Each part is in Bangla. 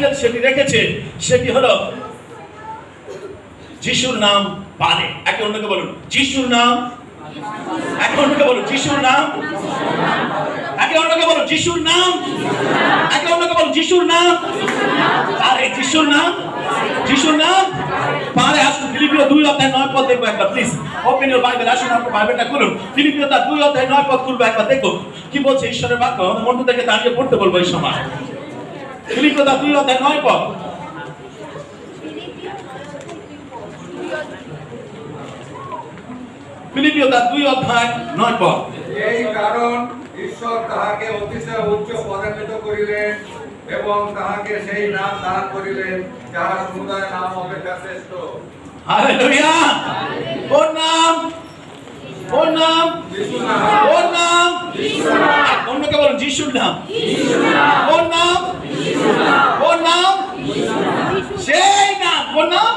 টাইটেল সেটি রেখেছে, সেটি হলো যিশুর নাম পারে একে অন্যকে বলুন, যিশুর নাম একে অন্যকে বলুন, যিশুর নাম একে অন্যকে বলুন, যিশুর নাম একে অন্যকে বলুন, যিশুর নাম যিশুর নাম যিশুর নাম পারে আসুন, ফিলিপিও দুই অধ্যায় নয় পদ দেখব একবার প্লিজ ওপেন ইউর বাইবেল আসুন আপনার বাইবেলটা খুলুন। ফিলিপিও তার দুই অধ্যায় নয় পদ খুলবো একবার দেখো কি বলছে ঈশ্বরের বাক্য? মন্টু থেকে দাঁড়িয়ে পড়তে বলব এই সময়। দুই অধ্যায় নয় পদ ফিলিপিও তার দুই অধ্যায় নয় পদ এই কারণ ঈশ্বর তাহাকে অতিশয় উচ্চ পদান্বিত করিলেন এবং তাহাকে সেই নাম দান করিলেন যাহা সমুদায় নাম অপেক্ষা শ্রেষ্ঠ। হালেলুয়া ওর নাম ওর নাম ওর নাম। অন্যকে বলুন যিশুর নাম। ওর নাম? ওর নাম? সেই নাম। ওর নাম?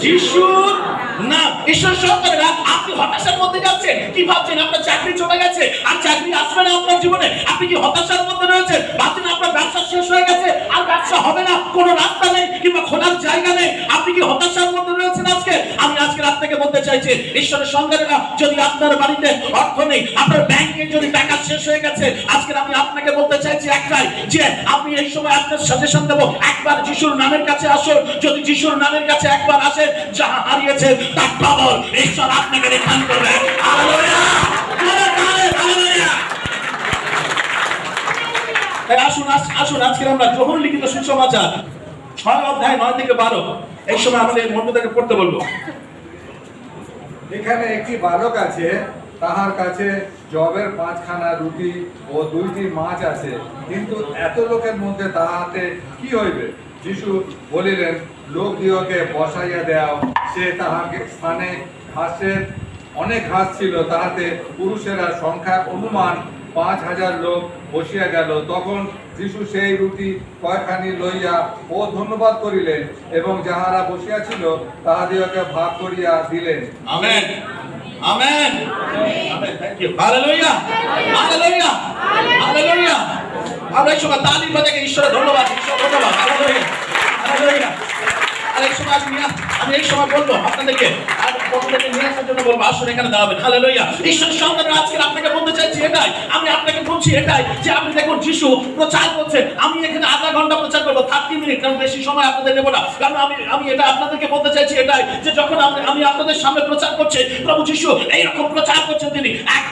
যিশুর নাম। ঈশ্বর সন্তানেরা আপনি হতাশার মধ্যে যাচ্ছেন। কি ভাবছেন? আপনার চাকরি চলে গেছে। আর চাকরি আসবে না আপনার জীবনে। আপনি কি হতাশার মধ্যে রয়েছেন? ভাবছেন আপনার ব্যবসা শেষ হয়ে গেছে? আর ব্যবসা হবে না। কোনো রাস্তা নেই কিংবা খোলার জায়গা নেই। আপনি কি হতাশার মধ্যে রয়েছেন আজকে? আমি আজকে রাত থেকে বলতে চাইছি ঈশ্বরের সন্তানেরা যদি আপনার বাড়িতে অর্থ নেই, আপনার ব্যাংকে যদি টাকা শেষ হয়ে গেছে, আজকে আমি আপনাকে বলতে চাইছি একটাই, যে আপনি এই সময় আপনার সাজেশন দেবো, একবার যিশুর নামের কাছে আসুন, যদি যিশুর নামের কাছে একবার আসেন যাহা হারিয়েছে, তার ডবল ঈশ্বর আপনাকে রিটার্ন করবে। আসুন আসুন আজকে আমরা গ্রহণ লিখিত সুসমাচার, ছয় অধ্যায় নয় থেকে বারো, এই সময় আমাদের মন্ডলকে পড়তে বলব। এখানে একটি বালক আছে, তাহার কাছে জবের পাঁচখানা রুটি ও দুইটি মাছ আছে। কিন্তু এত লোকের মধ্যে তাহাতে কি হইবে? যিশু বলিলেন, লোক দিওকে বসাইয়া দেও, সে তাহাকে স্থানে ঘাসের অনেক ঘাস ছিল, তাহাতে পুরুষেরা সংখ্যা অনুমান পাঁচ হাজার লোক বসিয়া গেল। তখন যিশু সেই রুটি কয়খানি লইয়া ও ধন্যবাদ করিলেন এবং যাহারা বসিয়াছিল তাহাদিওকে ভাগ করিয়া দিলেন। Amen. Amen. Thank you hallelujah hallelujah hallelujah আমরা এই সময় তালি বাজাকে ঈশ্বরের ধন্যবাদ ঈশ্বর ধন্যবাদ। হালেলুয়া হালেলুয়া সময় আমি আমি এই সময় বলব আপনাদেরকে। এটাই। আমি যে আপনি দেখুন, যিশু প্রচার করছেন আমি এখানে আধা ঘণ্টা প্রচার করব, থার্টি কারণ বেশি সময় আপনাদের নেব আমি আমি এটা আপনাদেরকে বলতে চাইছি এটাই যে যখন আমি আপনাদের সামনে প্রচার করছি, প্রভু যিশু এইরকম প্রচার করছেন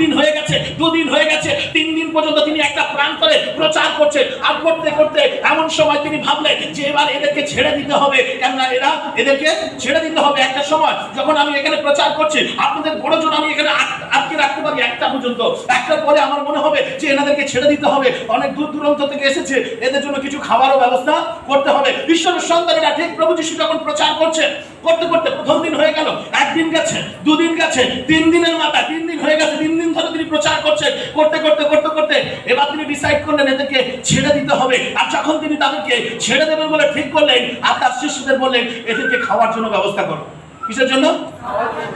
একদিন হয়ে গেছে, দুদিন হয়ে গেছে, তিন দিন পর্যন্ত তিনি একটা প্রাণ করে প্রচার করছেন আর করতে করতে এমন সময় তিনি ভাবলেন যে এবার এদেরকে ছেড়ে দিতে হবে। কেননা এরা এদেরকে ছেড়ে দিতে হবে একটা সময়, যখন আমি এখানে প্রচার করছি, আপনাদের বড় জন আমি এখানে আট- আটকে রাখতে পারি একটা পর্যন্ত। একটার পরে আমার মনে হবে যে এনাদেরকে ছেড়ে দিতে হবে। অনেক দূর দূরান্ত থেকে এসেছে। এদের জন্য কিছু খাবারও ব্যবস্থা করতে হবে। ঈশ্বরের সন্তানেরা ঠিক প্রভু যিশু যখন প্রচার করছে, করতে করতে প্রথম দিন হয়ে গেল। একদিন গেছে, দুদিন গেছে, তিন দিনের মাথা তিন দিন হয়ে গেছে, তিন দিন ধরে তিনি প্রচার করছে করতে করতে করতে করতে এবার তিনি ডিসাইড করলেন এদেরকে ছেড়ে দিতে হবে। আর যখন তিনি তাদেরকে ছেড়ে দেবেন বলে ঠিক করলেন, আর তার শিষ্যদের বললেন, এদেরকে খাওয়ার জন্য ব্যবস্থা করো। কিসের জন্য?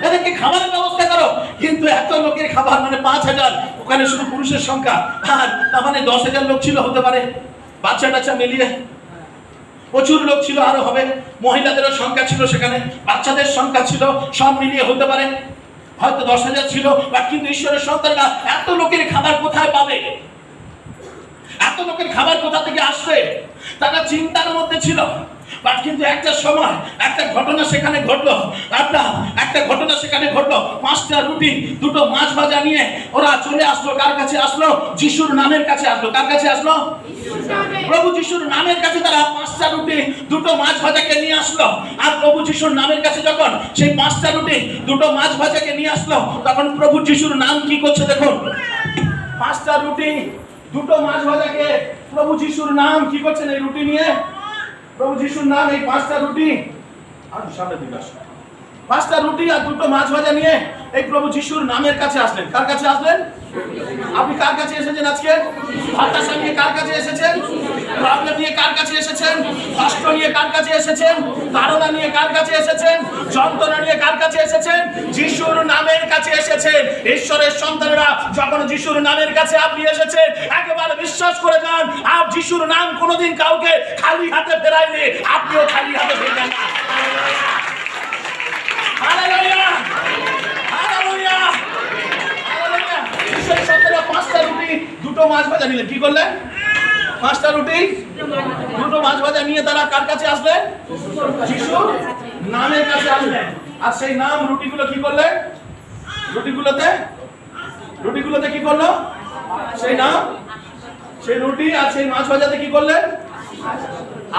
এদেরকে খাবারের ব্যবস্থা করো। কিন্তু এত লোকের খাবার মানে পাঁচ হাজার, ওখানে শুধু পুরুষের সংখ্যা। আর তার মানে দশ হাজার লোক ছিল হতে পারে। বাচ্চা টাচ্চা মিলিয়ে প্রচুর লোক ছিল, আরও হবে। মহিলাদেরও সংখ্যা ছিল সেখানে। বাচ্চাদের সংখ্যা ছিল, সব মিলিয়ে হতে পারে। হয়তো দশ হাজার ছিল বা কিন্তু ঈশ্বরের সন্তানরা এত লোকের খাবার কোথায় পাবে? এত লোকের খাবার কোথা থেকে আসবে তারা চিন্তার মধ্যে ছিল। বাট কিন্তু একটা সময়, একটা ঘটনা সেখানে ঘটলো। একটা একটা ঘটনা সেখানে ঘটলো। পাঁচটা রুটি, দুটো মাছ ভাজা নিয়ে ওরা চলে আসলো। কার কাছে আসলো? যিশুর নামের কাছে আসলো। কার কাছে আসলো? প্রভু যিশুর নামের কাছে তারা পাঁচটা রুটি, দুটো মাছ ভাজাকে নিয়ে আসলো। আর প্রভু যিশুর নামের কাছে যখন সেই পাঁচটা রুটি, দুটো মাছ ভাজাকে নিয়ে আসলো, তখন প্রভু যিশুর নাম কি করছে দেখুন? পাঁচটা রুটি দুটো মাছ ভাজাকে প্রভু যিশুর নাম কি করছেন এই রুটি নিয়ে? প্রভু যিশুর নাম এই পাঁচটা রুটি। আর সামনে দিকে আসুন পাঁচটা রুটি আর দুটো মাছ ভাজা নিয়ে এই প্রভু যিশুর নামের কাছে আসলেন। কার কাছে আসলেন? আপনি কার কাছে এসেছেন আজকে? হতাশা নিয়ে কার কাছে এসেছেন? প্রবলেম নিয়ে কার কাছে এসেছেন? কষ্ট নিয়ে কার কাছে এসেছেন? তাড়না নিয়ে কার কাছে এসেছেন? যন্ত্রণা নিয়ে কার কাছে এসেছেন? যিশুর নামের কাছে এসেছেন। ঈশ্বরের সন্তানেরা যখন যিশুর নামের কাছে আপনি এসেছেন, একেবারে বিশ্বাস করে যান, আর যিশুর নাম কোনোদিন কাউকে খালি হাতে ফেরায়নি। আপনিও খালি হাতে ফেরবেন না। ঈশ্বরের সন্তানেরা পাঁচটা রুটি, দুটো মাছ ভাজা নিলেন কি করলেন পাঁচটা রুটি, দুটো মাছ ভাজা নিয়ে তারা কার কাছে আসলেন যিশুর নামের কাছে আসলেন আর সেই নাম রুটিগুলো কি করলেন রুটিগুলোতে? রুটিগুলোতে কি করল? সেই নাম? সেই রুটি আর সেই মাছ ভাজাতে কি করলেন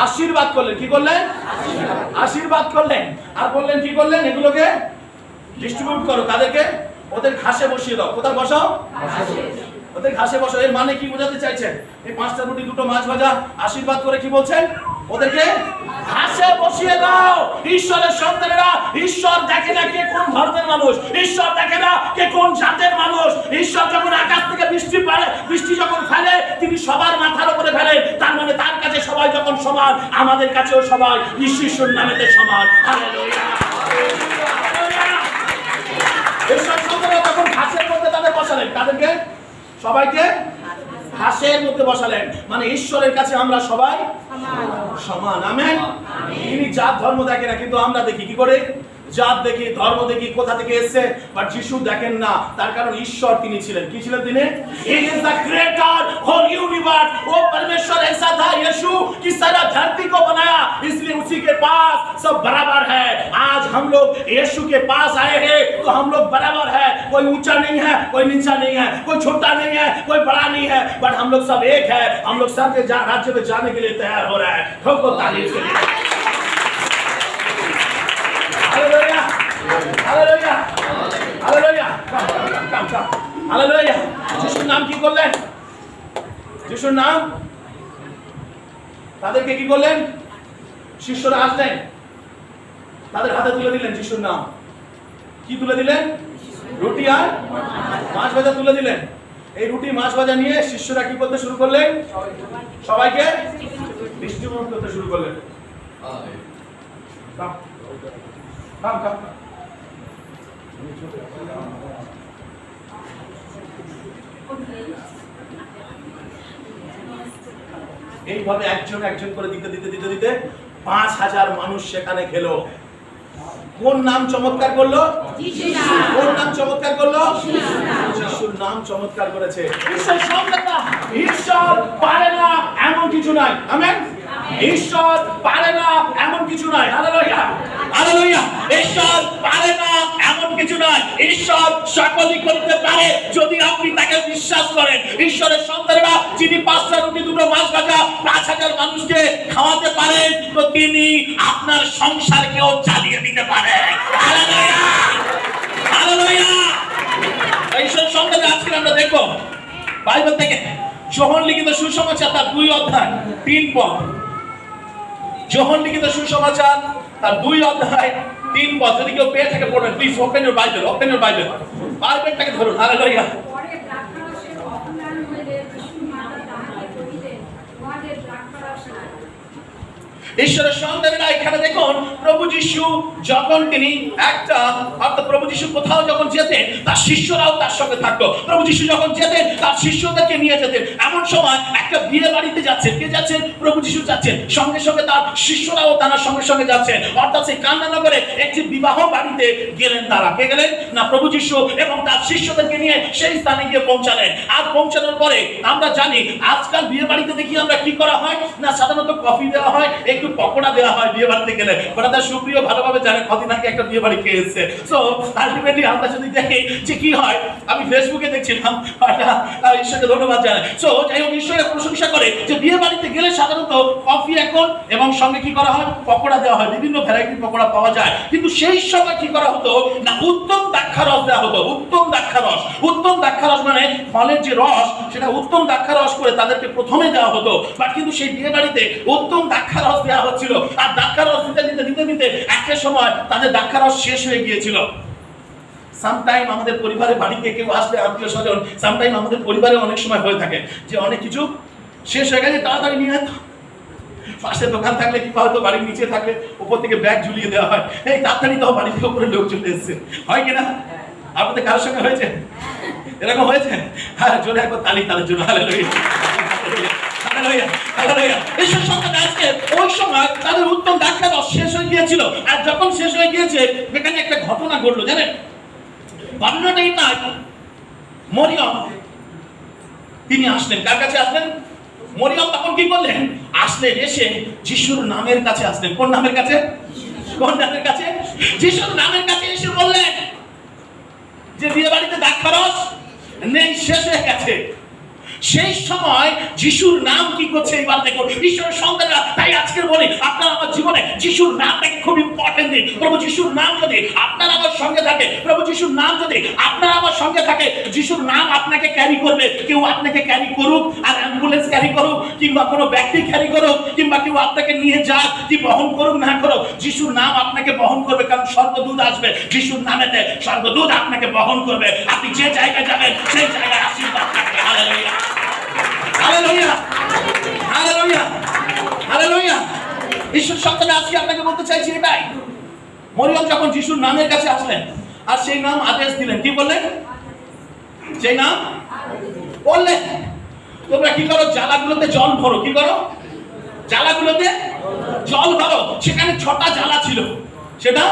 আশীর্বাদ করলেন। কি করলেন? আশীর্বাদ করলেন। আর বললেন, কি করলেন? এগুলোকে ডিস্ট্রিবিউট করো। তাদেরকে ওদের ঘাসে বসিয়ে দাও। কোথায় বসাও? ওদের ঘাসে বসো, এর মানে কি বোঝাতে চাইছেন? এই পাঁচটা রুটি, দুটো মাছ ভাজা, আশীর্বাদ করে কি বলছেন? ওদেরকে ঘাসে বসিয়ে দাও। ঈশ্বরের সন্তানেরা, ঈশ্বর দেখে না কে কোন ধর্মের মানুষ, ঈশ্বর দেখে না কে কোন জাতের মানুষ। ঈশ্বর যখন আকাশ থেকে বৃষ্টি পারে বৃষ্টি যখন ফেলে, তিনি সবার মাথার উপরে ফেলেন। তার মানে তার কাছে সবাই যখন সমান, আমাদের কাছেও সবাই ঈশ্বর নামেতে সমান। হালেলুয়া। সন্তানরা তখন ঘাসের মধ্যে তাদের বসালেন, তাদেরকে সবাইকে হাসের মধ্যে বসালেন। মানে ঈশ্বরের কাছে আমরা সবাই সমান। আমেন। তিনি জাত ধর্ম দেখে না কিন্তু আমরা দেখি কি করে? জাত দেখি ধর্ম দেখি কোথা থেকে এসেছে বাট যিশু দেখেন না তার কারণ ঈশ্বর তিনি ছিলেন কি ছিলেন তিনি he is the creator whole universe वो परमेश्वर ऐसा था यीशु कि सारा धरती को बनाया इसलिए उसी के पास सब बराबर है आज हम लोग यीशु के पास आए हैं तो हम लोग बराबर है कोई ऊंचा नहीं है कोई नीचा नहीं है कोई छोटा नहीं है कोई बड़ा नहीं है बट हम लोग सब एक है हम लोग सब के जा- राज्य में जाने के लिए तैयार हो रहा है ठोको ताली इसके लिए নাম কি করলেন? যিশুর নাম? তাদেরকে কি করলেন? শিষ্যরা আসলেন। তাদের হাতে তুলে দিলেন যিশুর নাম। কি তুলে দিলেন? রুটি আর মাছ ভাজা তুলে দিলেন। এই রুটি মাছ ভাজা নিয়ে শিষ্যরা কি করতে শুরু করলেন? সবাইকে ডিস্ট্রিবিউট করতে শুরু করলেন. Come, come. এইভাবে একজন একজন করে দিতে দিতে দিতে দিতে পাঁচ হাজার মানুষ সেখানে খেলো। কোন নাম চমৎকার করল? কোন নাম চমৎকার করল? যিশুর নাম চমৎকার করেছে। ঈশ্বর সব ঈশ্বর পারে না এমন কিছু নাই। আমেন? ঈশ্বর পারে না এমন কিছু নাই। হালেলুয়া হালেলুয়া ঈশ্বর পারে না এমন কিছু নাই ঈশ্বর সকলই করতে পারে যদি আপনি তাকে বিশ্বাস করেন। ঈশ্বরের সন্তানেরা যিনি পাঁচটা রুটি, দুটো মাছ ভাজা, পাঁচ হাজার মানুষকে খাওয়াতে পারেন, তো তিনি আপনার সংসারকেও চালিয়ে দিতে পারেন হালেলুয়া! আজকে আমরা দেখো বাইবেল থেকে লিখিত সুসমাচার, তার দুই অধ্যায়, তিন পদ। যোহন লিখিত সুসমাচার তার দুই অধ্যায় তিন বছর কেউ পেয়ে থাকে পড়বেন please open your Bible open Bible বাইবেলটাকে ধরুন, হালেলুয়া পরে দ্রাক্ষারসের অপমান হইলে যিশু মাতা তাহাকে কহিলেন তোমাদের দ্রাক্ষারস নাই ঈশ্বরের সন্তানেরা এখানে দেখুন প্রভু যিশু যখন তিনি একটা, অর্থাৎ প্রভু যিশু কোথাও যখন যেতেন, তার শিষ্যরাও তার সঙ্গে থাকতো। প্রভু যিশু যখন যেতেন, তার শিষ্যদেরকে নিয়ে যেতেন। এমন সময় একটা বিয়ে বাড়িতে যাচ্ছেন। কে যাচ্ছেন? প্রভু যিশু যাচ্ছেন। সঙ্গে সঙ্গে তার শিষ্যরাও তার সঙ্গে সঙ্গে যাচ্ছেন। অর্থাৎ সেই কান্নানগরে একটি বিবাহ বাড়িতে গেলেন তারা। কে গেলেন? না, প্রভু যিশু এবং তার শিষ্যদেরকে নিয়ে সেই স্থানে গিয়ে পৌঁছালেন। আর পৌঁছানোর পরে আমরা জানি, আজকাল বিয়ে বাড়িতে দেখি আমরা কি করা হয়? না, সাধারণত কফি দেওয়া হয়, একটু পকোড়া দেওয়া হয় বিয়ে বাড়িতে গেলে। ব্রাদার সুপ্রিয় ভালোভাবে জানে কদিন আগে একটা বিয়ে বাড়ি খেয়ে এসেছে। সো আলটিমেটলি আমরা যদি দেখি যে কি হয়, আমি ফেসবুকে দেখছিলাম ঈশ্বরকে ধন্যবাদ জানাই। সো যাই হোক, ঈশ্বরের প্রশংসা করে যে বিয়ে বাড়িতে গেলে সাধারণত কফি এখন এবং সঙ্গে কি করা হয়? পকোড়া দেওয়া হয়, বিভিন্ন ভ্যারাইটির পকোড়া পাওয়া যায়। কিন্তু সেই সময় কি করা হতো? না, উত্তম দ্রাক্ষারস দেওয়া হতো, উত্তম দ্রাক্ষারস উত্তম দ্রাক্ষারস মানে ফলের যে রস, সেটা উত্তম দ্রাক্ষারস করে তাদেরকে প্রথমে দেওয়া হতো। বাট কিন্তু সেই বিয়ে বাড়িতে উত্তম দ্রাক্ষারস দেওয়া হচ্ছিল। আর দ্রাক্ষারস দিতে দিতে দিতে দিতে একটা সময় তাদের দাক্ষারস শেষ হয়ে গিয়েছিল। সামটাইম আমাদের পরিবারে বাড়িতে কেউ আসলে আত্মীয় স্বজন সামটাইম আমাদের পরিবারে অনেক সময় হয়ে থাকে যে অনেক কিছু শেষ হয়ে গেছে, তাড়াতাড়ি নিয়ে পাশে দোকান থাকলে কি হয়তো বাড়ির নিচে থাকলে উপর থেকে ব্যাগ ঝুলিয়ে দেওয়া হয়। এই তাড়াতাড়ি তো বাড়ি থেকে উপরে লোক চলে এসছে। হয় কিনা আপনাদের কারোর সঙ্গে হয়েছে? এরকম হয়েছে? হ্যাঁ জোরে একবার তালি তাদের জন্য। হালেলুয়া মরিয়ম তখন কি করলেন? আসলেন, এসে যিশুর নামের কাছে আসলেন। কোন নামের কাছে? কোন নামের কাছে? যিশুর নামের কাছে এসে বললেন যে বিয়ে বাড়িতে দাক্ষরস নেই, শেষ হয়ে গেছে। সেই সময় যিশুর নাম কি করছে এবার দেখুন। ঈশ্বরের সন্তানরা তাই আজকের বলি, আপনার আমার জীবনে যিশুর নামটাকে খুব ইম্পর্টেন্ট দিন। প্রভু যিশুর নাম যদি আপনার আমার সঙ্গে থাকে, প্রভু যিশুর নাম যদি আপনার আমার সঙ্গে থাকে, যিশুর নাম আপনাকে ক্যারি করবে, কেউ আপনাকে ক্যারি করুক, আর অ্যাম্বুলেন্স ক্যারি করুক, কিংবা কোনো ব্যক্তি ক্যারি করুক, কিংবা কেউ আপনাকে নিয়ে যাক কি বহন করুক না করুক, যিশুর নাম আপনাকে বহন করবে, কারণ স্বর্গদূত আসবে। যিশুর নামেতে স্বর্গদূত আপনাকে বহন করবে। আপনি যে জায়গায় যাবেন, সেই জায়গায় আশীর্বাদ হালেলুয়া হালেলুয়া হালেলুয়া হালেলুয়া ঈশ্বর সন্তানে, আজকে আপনাকে বলতে চাইছি এটাই মরিয়ম যখন যিশুর নামের কাছে আসলেন, আর সেই নাম আদেশ দিলেন, কি বললেন? সেই নাম বললেন। তোমরা কি করো? জ্বালাগুলোতে জল ভরো। কি করো? জ্বালাগুলোতে জল ভরো। সেখানে ছটা জ্বালা ছিল। সেটা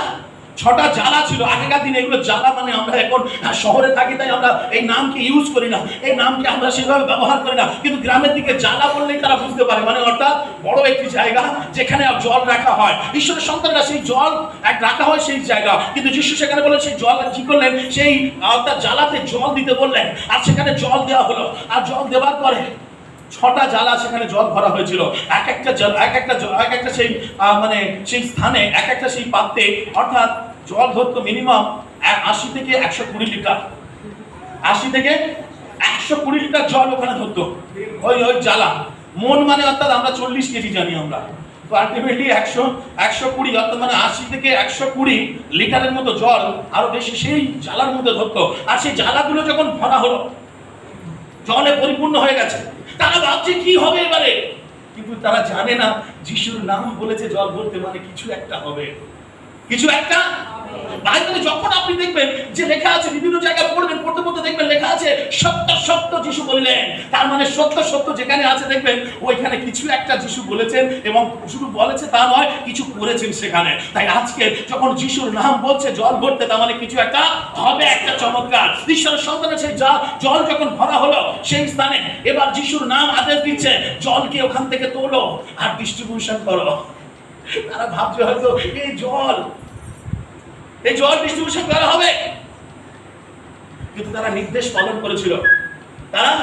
ছটা জ্বালা ছিল, আগেকার দিনে এগুলো জ্বালা মানে আমরা এখন শহরে থাকি তাই আমরা এই নামকে ইউজ করি না। এই নামকে আমরা সেভাবে ব্যবহার করি না। কিন্তু গ্রামের দিকে জ্বালা বললেই তারা বুঝতে পারে। মানে অর্থাৎ বড় একটি জায়গা যেখানে জল রাখা হয়। ঈশ্বরের সন্তানরা সেই জল এক রাখা হয় সেই জায়গা। কিন্তু যিশু সেখানে বলেন, সেই জল কি করলেন? সেই অর্থাৎ জ্বালাতে জল দিতে বললেন। আর সেখানে জল দেওয়া হলো। আর জল দেওয়ার পরে ছটা জ্বালা সেখানে জল ভরা হয়েছিল। এক একটা জল এক একটা এক একটা সেই মানে সেই স্থানে, এক একটা সেই পাত্রে অর্থাৎ জল ধরতো মিনিমাম আশি থেকে একশো কুড়ি লিটার। আশি থেকে একশো কুড়ি লিটার জল ওখানে ধরতো ওই ওই জ্বালা। মন মানে অর্থাৎ আমরা চল্লিশ কেজি জানি আমরা। তো আলটিমেটলি একশো একশো কুড়ি, অর্থাৎ মানে আশি থেকে একশো কুড়ি লিটারের মতো জল আরও বেশি সেই জ্বালার মধ্যে ধরতো আর সেই জ্বালাগুলো যখন ভরা হলো, জলে পরিপূর্ণ হয়ে গেছে, তারা ভাবছে কি হবে এবারে? কিন্তু তারা জানে না, যিশুর নাম বলেছে জল ভরতে মানে কিছু একটা হবে। কিছু একটা? বাইবেলে যখন আপনি দেখবেন যে লেখা আছে, বিভিন্ন জায়গায় পড়বেন, পড়তে পড়তে দেখবেন লেখা আছে, সত্য সত্য যিশু বললেন। তার মানে সত্য সত্য যেখানে আছে দেখবেন, ওইখানে কিছু একটা যিশু বলেছেন এবং শুধু বলেছে তা নয়, কিছু করেছেন সেখানে। তাই আজকে যখন যিশুর নাম বলছে, জল ভরতে, তার মানে কিছু একটা হবে, একটা চমৎকার। ঈশ্বরের সন্তানের সেই জল জল যখন ভরা হলো, সেই স্থানে এবার যিশুর নাম আদেশ দিচ্ছে, জলকে ওখান থেকে তোলো আর ডিস্ট্রিবিউশন করো। তারা ভাবছে হয়তো এই জল এই জল ডিস্ট্রিবিউশন করা হবে। কিন্তু তারা নির্দেশ পালন করেছিল। তারা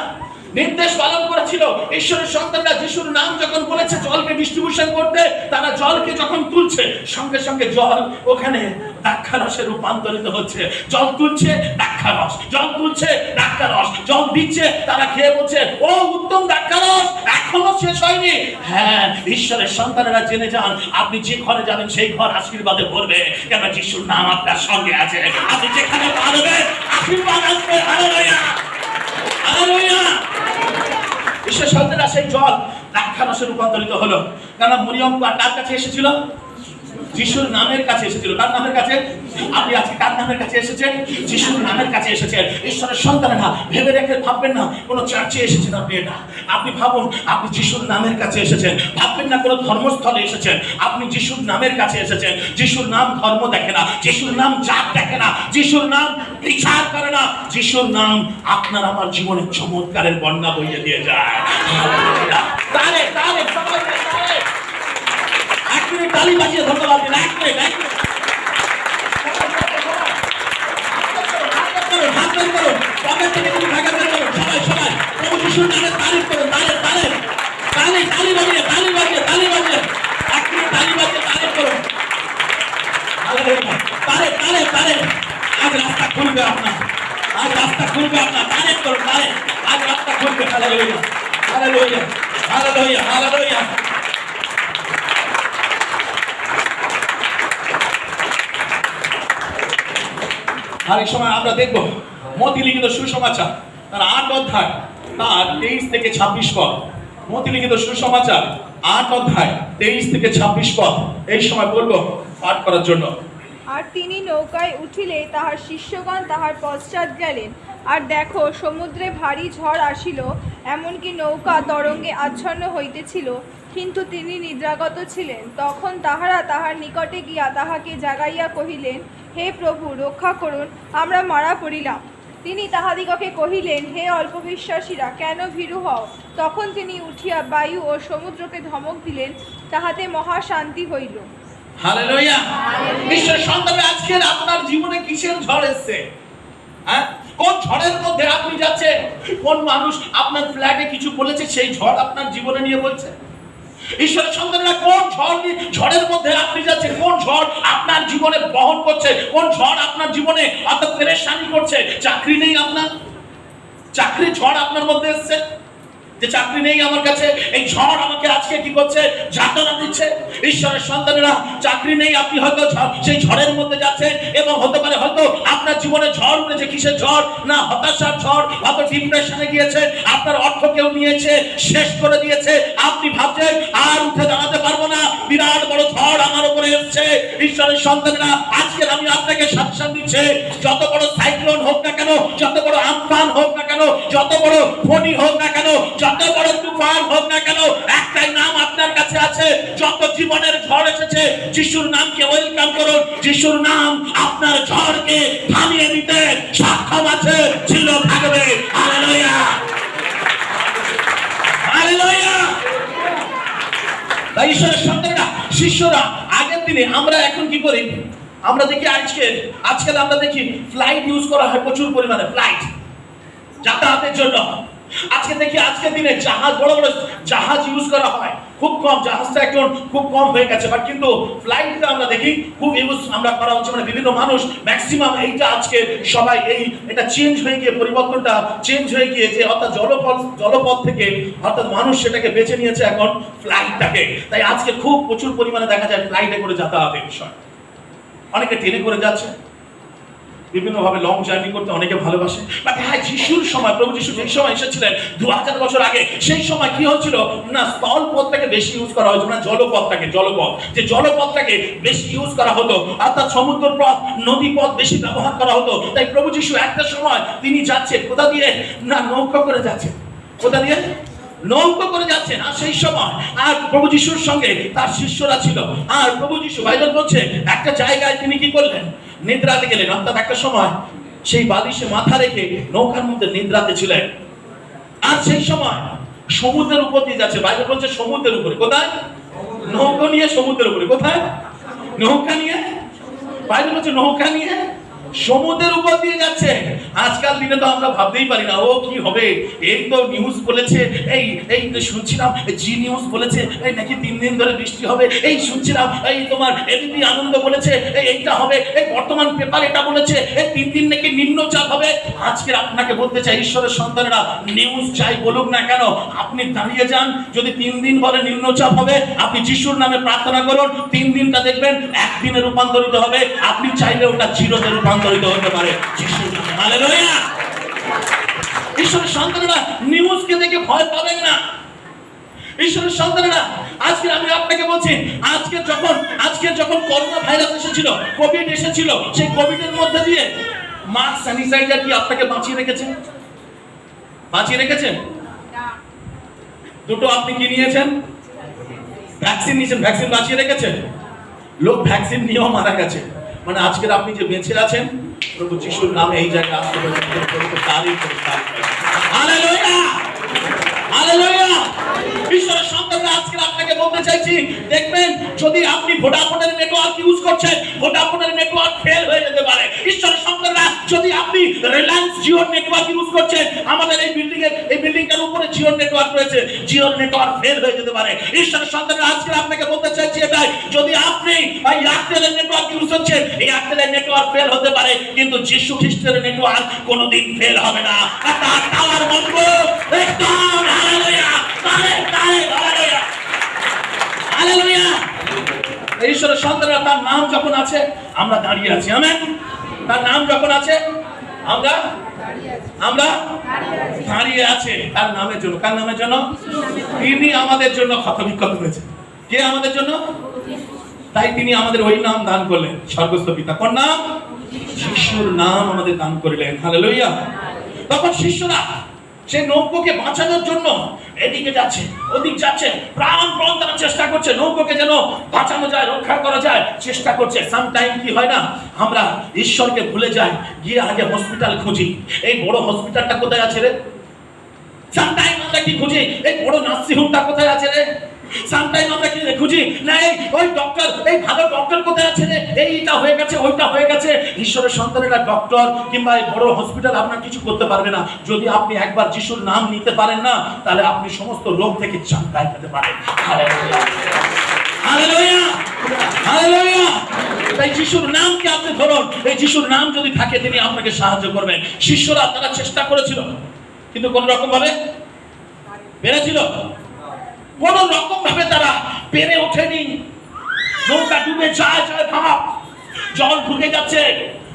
নির্দেশ পালন করেছিল। ঈশ্বরের সন্তানরা যিশুর নাম যখন বলেছে জলকে ডিস্ট্রিবিউশন করতে, তারা জলকে যখন তুলছে, সঙ্গে সঙ্গে জল ওখানে দ্রাক্ষারসে রূপান্তরিত হচ্ছে। জল তুলছে দ্রাক্ষারস জল তুলছে দ্রাক্ষারস জল দিচ্ছে, তারা খেয়ে বলছে, ও উত্তম দ্রাক্ষারস এখনও শেষ হয়নি। হ্যাঁ ঈশ্বরের সন্তানেরা জেনে যান, আপনি যে ঘরে যাবেন, সেই ঘর আশীর্বাদে ভরবে। কেন যিশুর নাম আপনার সঙ্গে আছে? আপনি যেখানে পারবেন, আশীর্বাদ আসবে। হালেলুয়া! হালেলুয়া! ঈশ্বর সন্তানেরা সেই জল দ্রাক্ষারসে রূপান্তরিত হলো। কেন মরিয়ম কার কাছে এসেছিল? যিশুর নামের কাছে এসেছিল। কার নামের কাছে? আপনি আজকে কার নামের কাছে এসেছেন? যিশুর নামের কাছে এসেছেন। ঈশ্বরের সন্তানেরা ভেবে রেখে ভাববেন না, কোনো চার্চে এসেছেন আপনি এটা। আপনি ভাবুন, আপনি যিশুর নামের কাছে এসেছেন। ভাববেন না কোনো ধর্মস্থলে এসেছেন। আপনি যিশুর নামের কাছে এসেছেন। যিশুর নাম ধর্ম দেখে না, যিশুর নাম জাত দেখে না, যিশুর নাম বিচার করে না, যিশুর নাম আপনার আমার জীবনে চমৎকারের বন্যা বইয়ে দিয়ে যায়। তারে তারে সবাই তারে এক মিনিট তালি বাজিয়ে ধন্যবাদ দিন, এক মিনিট, এক আজ রাস্তা খুলবে আপনার। আজ রাস্তা খুলবে আপনার। তারিফ করুন তালে আজ রাস্তা খুলবে। হালেলুয়া। হালেলুয়া। হালেলুয়া। হালেলুয়া। আর এই সময় আমরা দেখব মতি লিখিত সুসমাচার, তার আট অধ্যায়, তার তেইশ থেকে ছাব্বিশ পদ। মতি লিখিত সুসমাচার, আট অধ্যায়, তেইশ থেকে ছাব্বিশ পদ। এই সময় বলব, পাঠ করার জন্য। আর তিনি নৌকায় উঠিলে তাহার শিষ্যগণ তাহার পশ্চাৎ গেলেন। আর দেখো, সমুদ্রে ভারী ঝড় আসিল, এমনকি নৌকা তরঙ্গে আচ্ছন্ন হইতেছিল, কিন্তু তিনি নিদ্রাগত ছিলেন। তখন তাহারা তাহার নিকটে গিয়া তাহাকে জাগাইয়া কহিলেন হে প্রভু রক্ষা করুন আমরা মারা পড়িলাম। তিনি তাহাদিগকে কহিলেন হে অল্পবিশ্বাসীরা কেন ভীরু হও? তখন তিনি উঠিয়া বায়ু ও সমুদ্রকে ধমক দিলেন তাহাতে মহা শান্তি হইল। হালেলুয়া! সন্তানে আপনার জীবনে কিসের ঝড় এসছে? হ্যাঁ? কোন ঝড়ের মধ্যে আপনি যাচ্ছেন? কোন মানুষ আপনার ফ্ল্যাটে কিছু বলেছে সেই ঝড় আপনার জীবনে নিয়ে বলছে? ঈশ্বরের সন্তানেরা কোন ঝড় ঝড়ের মধ্যে আপনি যাচ্ছেন? কোন ঝড় আপনার জীবনে বহন করছে? কোন ঝড় আপনার জীবনে অর্থাৎ পেরেশানি করছে? চাকরি নেই আপনার? চাকরি ঝড় আপনার মধ্যে এসছে? যে চাকরি নেই আমার কাছে, এই ঝড় আমাকে আজকে কি করছে? যাতনা দিচ্ছে। ঈশ্বরের সন্তানেরা, চাকরি নেই, আপনি হয়তো সেই ঝড়ের মধ্যে যাচ্ছেন এবং হতে পারে হয়তো আপনার জীবনে ঝড় উঠেছে, কিসের ঝড়? না, হতাশার ঝড়, হয়তো ডিপ্রেশনে গিয়েছে, আপনার অর্থ কেউ নিয়েছে, শেষ করে দিয়েছে। আপনি ভাবছেন, আর উঠে দাঁড়াতে পারব না। বিরাট বড় ঝড় আমার উপরে এসছে। ঈশ্বরের সন্তানেরা আজকে আমি আপনাকে সাবধান দিচ্ছে, যত বড় সাইক্লোন হোক না কেন, যত বড় আমফান হোক না কেন, যত বড় ফণি হোক না কেন যত বড় তুফান হোক না কেন, একটাই নাম আপনার কাছে আছে। যত জীবনের ঝড় এসেছে, যিশুর নামকে ওয়েলকাম করুন। যিশুর নাম আপনার ঝড়কে থামিয়ে দিতে সক্ষম আছে, ছিল, থাকবে। ঈশ্বরের শিষ্যরা, আগের দিনে আমরা এখন কি করি? আমরা দেখি আজকে, আজকাল আমরা দেখি ফ্লাইট ইউজ করা হয় প্রচুর পরিমাণে ফ্লাইট যাতায়াতের জন্য। আজকে দেখি, আজকের দিনে জাহাজ, বড় বড় জাহাজ ইউজ করা হয়। খুব কম, জাহাজটা এখন খুব কম হয়ে গেছে। বাট কিন্তু ফ্লাইটটা আমরা দেখি, খুব ইউজ আমরা করা হচ্ছে। মানে বিভিন্ন মানুষ ম্যাক্সিমাম এইটা আজকে সবাই এই, এটা চেঞ্জ হয়ে গিয়ে, পরিবর্তনটা চেঞ্জ হয়ে গিয়ে যে অর্থাৎ জলপথ জলপথ থেকে অর্থাৎ মানুষ সেটাকে বেছে নিয়েছে এখন ফ্লাইটটাকে তাই আজকে খুব প্রচুর পরিমাণে দেখা যায় ফ্লাইটে করে যাতায়াতের বিষয়। অনেকে ট্রেনে করে যাচ্ছে। বিভিন্ন ভাবে লং জার্নি করতে অনেকে ভালোবাসে। বাট হ্যাঁ যিশুর সময়, প্রভু যিশু যেই সময় এসেছিলেন, দু হাজার বছর আগে, সেই সময় কি হচ্ছিল না স্থল পথটাকে বেশি ইউজ করা হতো না, জলপথটাকে, জলপথ। যে জলপথটাকে বেশি ইউজ করা হতো, অর্থাৎ সমুদ্র পথ নদী পথ বেশি ব্যবহার করা হতো। তাই প্রভু যিশু একটা সময় তিনি যাচ্ছে কোথা দিয়ে? না, নৌকা করে যাচ্ছে কোথা দিয়ে? নৌকা করে যাচ্ছেন আর সেই সময়। আর প্রভু যিশুর সঙ্গে তার শিষ্যরা ছিল। আর প্রভু যিশু বাইবেল বলছে, একটা জায়গায় তিনি কি করলেন? নিদ্রাতে গেলেন। অর্থাৎ একটা সময় সেই বালিশে মাথা রেখে নৌকার মধ্যে নিদ্রাতে ছিলেন। আর সেই সময় সমুদ্রের উপর দিয়ে যাচ্ছে। বাইবেল বলছে সমুদ্রের উপরে। কোথায়? নৌকা নিয়ে সমুদ্রের উপরে। কোথায়? নৌকা নিয়ে? বাইবেল বলছে নৌকা নিয়ে? সমুদ্রের উপর দিয়ে যাচ্ছে। আজকাল দিনে তো আমরা ভাবতেই পারি না, ও কি হবে? এই তো নিউজ বলেছে, এই এই শুনছিলাম জি নিউজ বলেছে, এই নাকি তিন দিন ধরে বৃষ্টি হবে, এই শুনছিলাম, এই তোমার এবিপি আনন্দ বলেছে, এই এইটা হবে, এই বর্তমান পেপার এটা বলেছে, এই তিন দিন নাকি নিম্নচাপ হবে। আজকে আপনাকে বলতে চাই, ঈশ্বরের সন্তানেরা নিউজ চাই বলুক না কেন, আপনি দাঁড়িয়ে যান, যদি তিন দিন বলে নিম্নচাপ হবে, আপনি যিশুর নামে প্রার্থনা করুন, তিন দিনটা দেখবেন, একদিনে রূপান্তরিত হবে, আপনি চাইলে ওটা চিরতে রূপান্তরিত হতে পারে। ঈশ্বরের সন্তানেরা নিউজকে দেখে ভয় পাবেন না। ঈশ্বরের সন্তানেরা, আজকে আমি আপনাকে বলছি, আজকে যখন আজকে যখন করোনা ভাইরাস এসেছিল কোভিড এসেছিল, সেই কোভিডের মধ্যে দিয়ে মাস্ক স্যানিটাইজার কি আপনাকে বাঁচিয়ে রেখেছে? বাঁচিয়ে রেখেছেন দুটো আপনি কি নিয়েছেন? ভ্যাকসিন নিয়েছেন ভ্যাকসিন বাঁচিয়ে রেখেছেন লোক ভ্যাকসিন নিয়েও মারা গেছে। মানে আজকের আপনি যে বেঁচে আছেন, প্রভু যিশুর নামে এই জায়গায় আজকে আপনাকে বলতে চাইছি, দেখবেন, যদি আপনি ভোডাফোনের নেটওয়ার্ক ইউজ করছেন, ভোডাফোনের নেটওয়ার্ক ফেল হয়ে যেতে পারে। ঈশ্বরের যদি আপনি রিলায়েন্স নেটওয়ার্ক ইউজ করছেন, আমাদের এই বিল্ডিং এর এই উপরে নেটওয়ার্ক রয়েছে নেটওয়ার্ক ফেল হয়ে যেতে পারে। ঈশ্বরের সন্তানরা আজকে আপনাকে বলতে চাইছি এটাই, যদি আপনি এয়ারটেলের নেটওয়ার্ক ইউজ এয়ারটেলের নেটওয়ার্ক ফেল হতে পারে, কিন্তু যিশু খ্রিস্টের নেটওয়ার্ক কোনোদিন ফেল হবে না। তার টাওয়ার একদম ঈশ্বরের সন্তানরা, তার নাম যখন আছে, আমরা দাঁড়িয়ে আছি তার নাম যখন আছে, আমরা আমরা দাঁড়িয়ে আছে। তার নামের জন্য? কার নামের জন্য? তিনি আমাদের জন্য ক্ষত বিক্ষত হয়েছে কে আমাদের জন্য? তাই তিনি আমাদের ওই নাম দান করলেন সর্বস্ব পিতা। কোন নাম? শিশুর নাম আমাদের দান করলেন। হালেলুয়া। তখন শিষ্যরা সে নৌকোকে বাঁচানোর জন্য এদিকে যাচ্ছে, ওদিক যাচ্ছে, প্রাণপণ তারা চেষ্টা করছে, নৌকোকে যেন বাঁচানো যায়, রক্ষা করা যায়, চেষ্টা করছে। সামটাইম কি হয় না, আমরা ঈশ্বরকে ভুলে যাই, গিয়ে আগে হসপিটাল খুঁজি। এই বড় হসপিটালটা কোথায় আছে রে? সামটাইম আমরা কি খুঁজি? এই বড় নার্সিংহোমটা কোথায় আছে রে? সামটাইম আমরা কি খুঁজি? না, এই, ওই ডক্টর এই ভালো ডক্টর কোথায় আছে রে? এইটা হয়ে গেছে, ওইটা হয়ে গেছে। ঈশ্বরের সন্তানেরা ডক্টর কিংবা এই বড় হসপিটাল আপনার কিছু করতে পারবে না। যদি আপনি একবার যিশুর নাম নিতে পারেন না, তাহলে আপনি সমস্ত রোগ থেকে চাঙ্গাই পেতে পারেন। তাই যিশুর নামকে আপনি ধরুন, এই যিশুর নাম যদি থাকে, তিনি আপনাকে সাহায্য করবেন। শিষ্যরা তারা চেষ্টা করেছিল, কিন্তু কোন রকম ভাবে পেরেছিল কোন রকম ভাবে তারা পেরে ওঠেনি। নৌকা ডুবে যায় যায় ভাব। জল ঢুকে যাচ্ছে।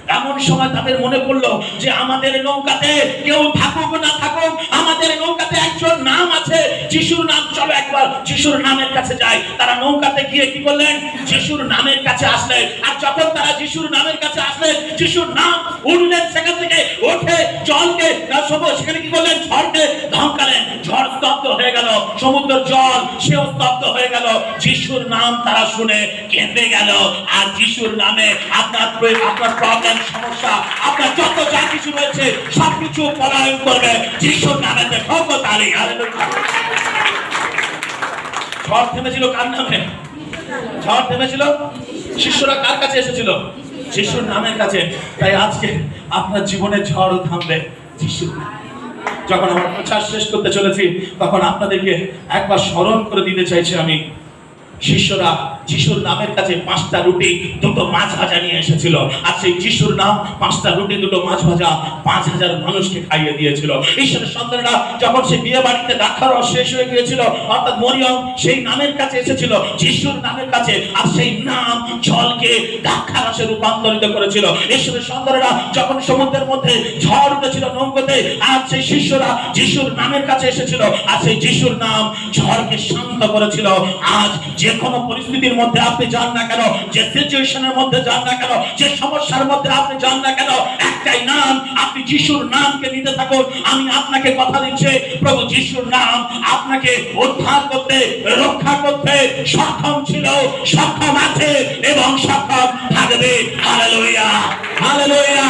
এমন সময় তাদের মনে পড়ল যে আমাদের নৌকাতে কেউ থাকুক না থাকুক, আমাদের নৌকাতে একজন নাম আছে, যিশুর নাম, চলো একবার, যিশুর নামের কাছে যাই। তারা নৌকাতে গিয়ে কি করলেন? যিশুর নামের কাছে আসলেন। আর যখন তারা যিশুর নামের কাছে আসলেন, যিশুর নাম উঠলেন সেখান থেকে ওঠে, জলকে সেখানে কি করলেন? ঝড়কে ধমকালেন। ঝড় স্তব্ধ হয়ে গেল। সমুদ্র জল, সেও স্তব্ধ হয়ে গেল। যিশুর নাম তারা শুনে কেঁপে গেল। আর যিশুর নামে আপনার আপনার প্রবলেম সমস্যা। আপনার যত যা কিছু রয়েছে, সবকিছু পলায়ন করবে। যিশুর নামে দেখো তালি ঝড় থেমেছিল কার নামে? ঝড় থেমেছিল? শিষ্যরা কার কাছে এসেছিল? যিশুর নামের কাছে। তাই আজকে আপনার জীবনে ঝড় থামবে যিশুর যখন আমার প্রচার শেষ করতে চলেছি, তখন আপনাদেরকে একবার স্মরণ করে দিতে চাইছি আমি। শিষ্যরা যিশুর নামের কাছে পাঁচটা রুটি দুটো মাছ ভাজা নিয়ে এসেছিল। আর সেই যিশুর নাম, পাঁচটা রুটি, দুটো মাছ ভাজা পাঁচ হাজার মানুষকে খাইয়ে দিয়েছিল। ঈশ্বরের সন্তানরা যখন সেই বিয়ে বাড়িতে দাক্ষার শেষ হয়ে গিয়েছিল, অর্থাৎ মরিয়ম সেই নামের কাছে এসেছিল, যিশুর নামের কাছে, আর সেই নাম জলকে দাক্ষারসে রূপান্তরিত করেছিল। ঈশ্বরের সন্তানরা যখন সমুদ্রের মধ্যে ঝড় উঠেছিল নৌকোতে, আর সেই শিষ্যরা যিশুর নামের কাছে এসেছিল, আর সেই যিশুর নাম ঝড়কে শান্ত করেছিল। আজ যে কোনো পরিস্থিতির মধ্যে আপনি যান না কেন? যে সিচুয়েশনের মধ্যে যান না কেন? যে সমস্যার মধ্যে আপনি যান না কেন? একটাই নাম, আপনি যিশুর নামকে নিতে থাকুন। আমি আপনাকে কথা দিচ্ছি, প্রভু যিশুর নাম আপনাকে উদ্ধার করতে, রক্ষা করতে সক্ষম ছিল, সক্ষম আছে এবং সক্ষম থাকবে। Hallelujah hallelujah